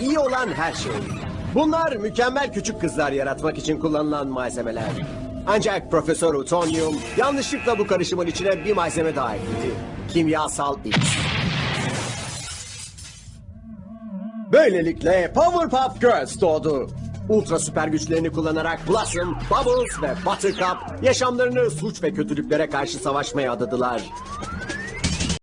iyi olan her şey. Bunlar mükemmel küçük kızlar yaratmak için kullanılan malzemeler. Ancak Profesör Utonium yanlışlıkla bu karışımın içine bir malzeme daha ekledi. Kimyasal X. Böylelikle Powerpuff Girls doğdu. Ultra süper güçlerini kullanarak Blossom, Bubbles ve Buttercup yaşamlarını suç ve kötülüklere karşı savaşmaya adadılar.